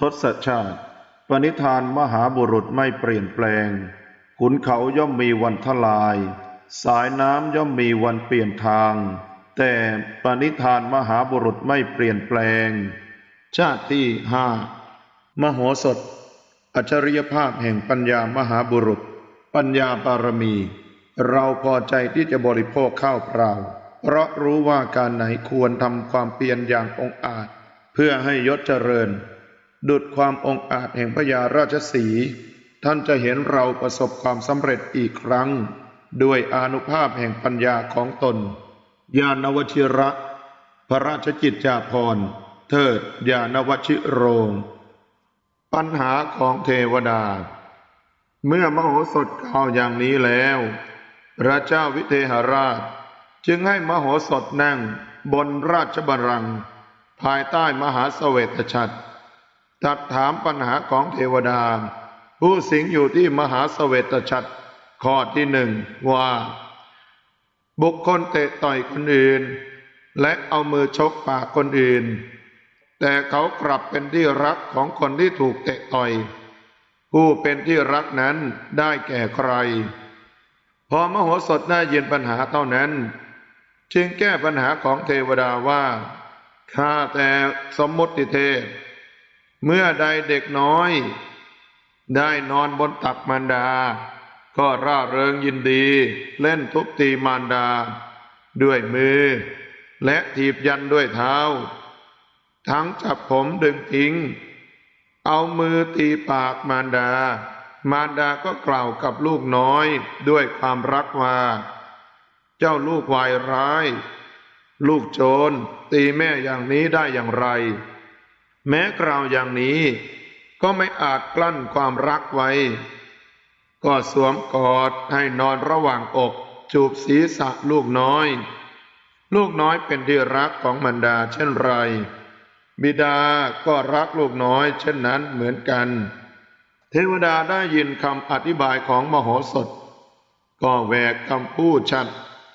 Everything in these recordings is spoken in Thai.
ทศชาติ ปณิธานมหาบุรุษไม่เปลี่ยนแปลง ขุนเขาย่อมมีวันทลาย สายน้ำย่อมมีวันเปลี่ยนทาง แต่ปณิธานมหาบุรุษไม่เปลี่ยนแปลง ชาติที่ห้ามโหสถ อัจฉริยภาพแห่งปัญญามหาบุรุษ ปัญญาบารมี เราพอใจที่จะบริโภคข้าวเปล่า เพราะรู้ว่าการไหนควรทำความเพียรอย่างองอาจ เพื่อให้ยศเจริญ ดุดความองอาจแห่งพญาราชสี ท่านจะเห็นเราประสบความสำเร็จอีกครั้ง ด้วยอนุภาพแห่งปัญญาของตน ญาณวชิระ พระราชกิจจาภรณ์ เทิดญาณวชิโรง ปัญหาของเทวดา เมื่อมโหสถกล่าวอย่างนี้แล้ว พระเจ้าวิเทหราช จึงให้มโหสถนั่งบนราชบัลลังก์ภายใต้มหาเสวตฉัตร ตัดถามปัญหาของเทวดา ผู้สิงอยู่ที่มหาเสวตฉัตรข้อที่หนึ่งว่า บุคคลเตะต่อยคนอื่น และเอามือชกปากคนอื่น แต่เขากลับเป็นที่รักของคนที่ถูกเตะต่อย ผู้เป็นที่รักนั้นได้แก่ใคร พอมโหสถได้ยินปัญหาเท่านั้น จึงแก้ปัญหาของเทวดาว่าข้าแต่สมมติเทพ เมื่อใดเด็กน้อย ได้นอนบนตักมารดา ก็ร่าเริงยินดี เล่นทุบตีมารดา ด้วยมือ และถีบยันด้วยเท้า ทั้งจับผมดึงทิ้ง เอามือตีปากมารดา มารดาก็กล่าวกับลูกน้อยด้วยความรักว่า เจ้าลูกวายร้าย ลูกโจรตีแม่อย่างนี้ได้อย่างไร แม้กล่าวอย่างนี้ก็ไม่อาจกลั้นความรักไว้ ก็สวมกอดให้นอนระหว่างอกจูบศีรษะลูกน้อย ลูกน้อยเป็นที่รักของมารดาเช่นไร บิดาก็รักลูกน้อย เช่นนั้นเหมือนกัน เทวดาได้ยินคำอธิบายของมโหสถ ก็แหวกคำพูดชัด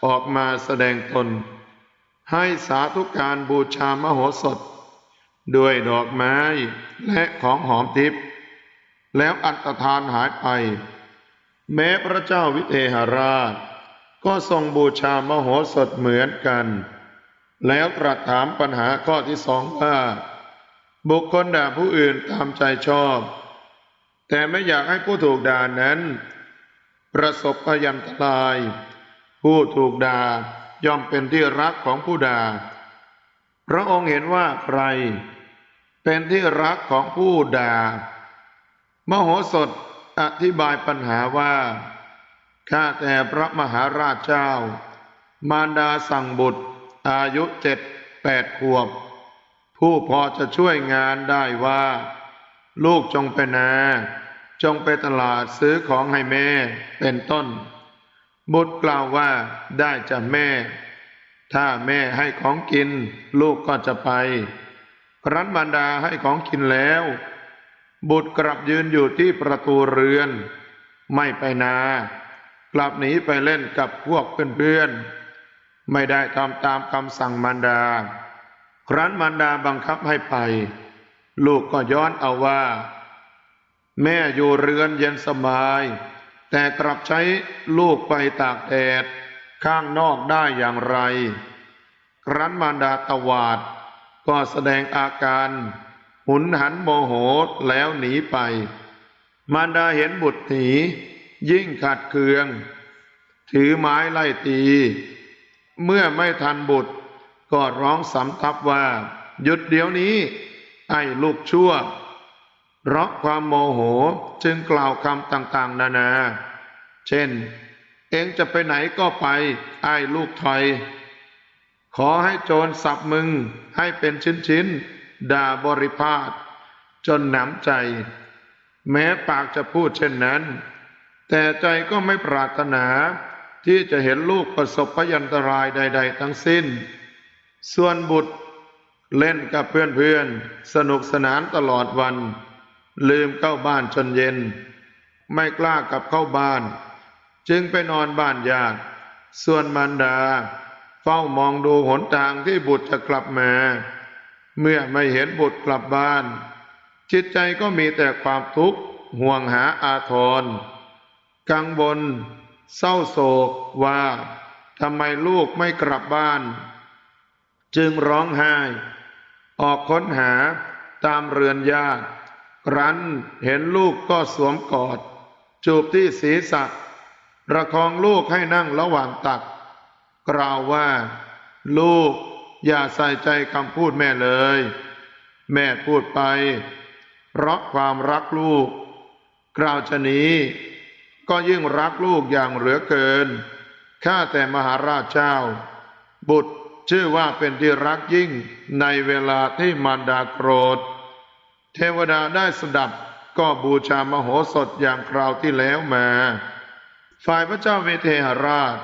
ออกมาแสดงตน ให้สาธุการบูชามโหสถ ด้วยดอกไม้และของหอมทิพย์แล้วอันตรธานหายไป แม้พระเจ้าวิเทหราช ก็ทรงบูชามโหสถเหมือนกัน แล้วตรัสถามปัญหาข้อที่สองว่า บุคคลด่าผู้อื่นตามใจชอบ แต่ไม่อยากให้ผู้ถูกด่านั้น ประสบพยันตราย ผู้ถูกด่าย่อมเป็นที่รักของผู้ด่า พระองค์เห็นว่าใคร เป็นที่รักของผู้ด่ามโหสถอธิบายปัญหาว่าข้าแต่พระมหาราชเจ้า มารดาสั่งบุตร อายุเจ็ดแปดขวบ ผู้พอจะช่วยงานได้ว่า ลูกจงไปนา จงไปตลาดซื้อของให้แม่เป็นต้น บุตรกล่าวว่าได้จากแม่ ถ้าแม่ให้ของกิน ลูกก็จะไป ครั้นมารดาให้ของกินแล้ว บุตรกลับยืนอยู่ที่ประตูเรือน ไม่ไปนา กลับหนีไปเล่นกับพวกเพื่อนๆ ไม่ได้ทำตามคำสั่งมารดา ครั้นมารดาบังคับให้ไป ลูกก็ย้อนเอาว่า แม่อยู่เรือนเย็นสบาย แต่กลับใช้ลูกไปตากแดด ข้างนอกได้อย่างไร ครั้นมารดาตวาด ก็แสดงอาการ หุนหันโมโหแล้วหนีไป มารดาเห็นบุตรหนียิ่งขัดเคือง ถือไม้ไล่ตี เมื่อไม่ทันบุตร ก็ร้องสำทับว่า หยุดเดี๋ยวนี้ ไอ้ลูกชั่วเพราะความโมโหจึงกล่าวคำต่าง ๆ นานา เช่น เองจะไปไหนก็ไป ไอ้ลูกถอย ขอให้โจรสับมึงให้เป็นชิ้นๆ ด่าบริพาทจนหนำใจ แม้ปากจะพูดเช่นนั้น แต่ใจก็ไม่ปรารถนา ที่จะเห็นลูกประสบพยันตรายใด ๆ ทั้งสิ้น ส่วนบุตรเล่นกับเพื่อนๆ สนุกสนานตลอดวัน ลืมเข้าบ้านจนเย็น ไม่กล้ากลับเข้าบ้าน จึงไปนอนบ้านญาติ ส่วนมารดา เฝ้ามองดูหนทางที่บุตรจะกลับมา เมื่อไม่เห็นบุตรกลับบ้าน จิตใจก็มีแต่ความทุกข์ห่วงหาอาทร กังวลเศร้าโศกว่าทำไมลูกไม่กลับบ้าน จึงร้องไห้ ออกค้นหาตามเรือนญาติรั้นเห็นลูกก็สวมกอด จูบที่ศีรษะ ประคองลูกให้นั่งระหว่างตัก กล่าวว่า ลูกอย่าใส่ใจคำพูดแม่เลย แม่พูดไป เพราะความรักลูก กล่าวชะนี้ ก็ยิ่งรักลูกอย่างเหลือเกิน ข้าแต่มหาราชเจ้า บุตรชื่อว่าเป็นที่รักยิ่งในเวลาที่มารดาโกรธ เทวดาได้สดับก็บูชามโหสถอย่างคราวที่แล้วมา ฝ่ายพระเจ้าเวเทหราช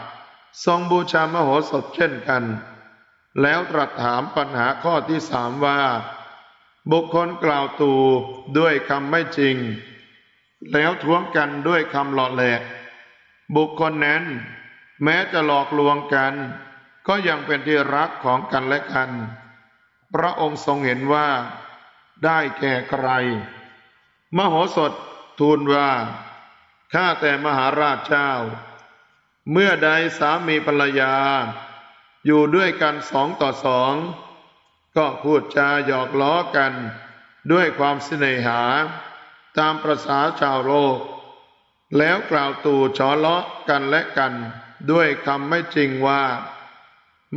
ทรงบูชามโหสถเช่นกัน แล้วตรัสถามปัญหาข้อที่สามว่า บุคคลกล่าวตูด้วยคำไม่จริง แล้วท้วงกันด้วยคำหล่อแหลก บุคคลนั้น แม้จะหลอกลวงกัน ก็ยังเป็นที่รักของกันและกัน พระองค์ทรงเห็นว่า ได้แก่ใคร มโหสถทูลว่า ข้าแต่มหาราชเจ้า เมื่อใดสามีภรรยา อยู่ด้วยกันสองต่อสอง ก็พูดจาหยอกล้อกันด้วยความเสน่หา ตามประษาชาวโลก แล้วกล่าวตู่ฉอเลาะกันและกัน ด้วยคำไม่จริงว่า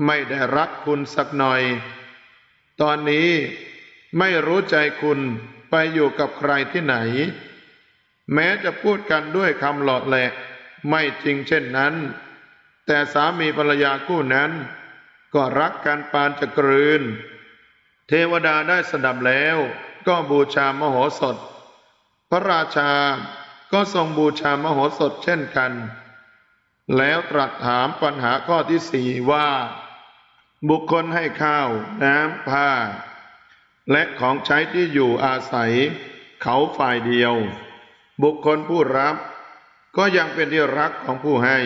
ไม่ได้รักคุณสักหน่อย ตอนนี้ไม่รู้ใจคุณไปอยู่กับใครที่ไหน แม้จะพูดกันด้วยคำหลอดแหลกไม่จริงเช่นนั้น แต่สามีภรรยาคู่นั้น ก็รักกันปานจะกลืน เทวดาได้สดับแล้วก็บูชามโหสถ พระราชาก็ทรงบูชามโหสถเช่นกัน แล้วตรัสถามปัญหาข้อที่สี่ว่า บุคคลให้ข้าวน้ำผ้า และของใช้ที่อยู่อาศัย เขาฝ่ายเดียว บุคคลผู้รับ ก็ยังเป็นที่รักของผู้ให้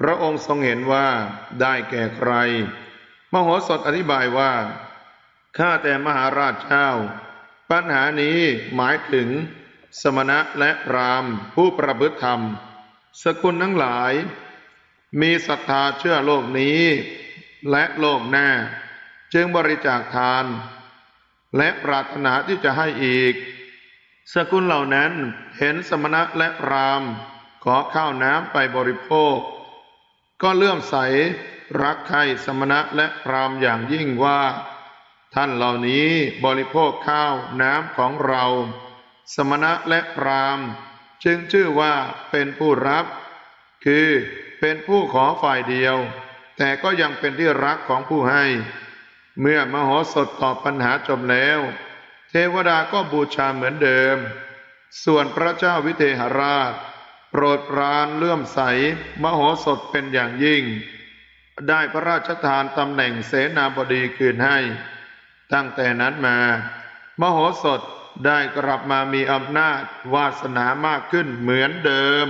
พระองค์ทรงเห็นว่าได้แก่ใคร มโหสถอธิบายว่า ข้าแต่มหาราชเจ้า ปัญหานี้หมายถึง สมณะและพรามผู้ประพฤติธรรม สกุลทั้งหลาย มีศรัทธาเชื่อโลกนี้ และโลกหน้า จึงบริจาคทาน และปรารถนาที่จะให้อีก สกุลเหล่านั้นเห็นสมณะและพรามขอข้าวน้ำไปบริโภค ก็เลื่อมใสรักใคร่สมณะและพรามอย่างยิ่งว่า ท่านเหล่านี้บริโภคข้าวน้ำของเรา สมณะและพราม จึงชื่อว่าเป็นผู้รับ คือเป็นผู้ขอฝ่ายเดียว แต่ก็ยังเป็นที่รักของผู้ให้ เมื่อมโหสถตอบปัญหาจบแล้ว เทวดาก็บูชาเหมือนเดิม ส่วนพระเจ้าวิเทหราช โปรดปรานเลื่อมใส มโหสถเป็นอย่างยิ่ง ได้พระราชทานตำแหน่งเสนาบดีคืนให้ ตั้งแต่นั้นมา มโหสถได้กลับมามีอำนาจวาสนามากขึ้นเหมือนเดิม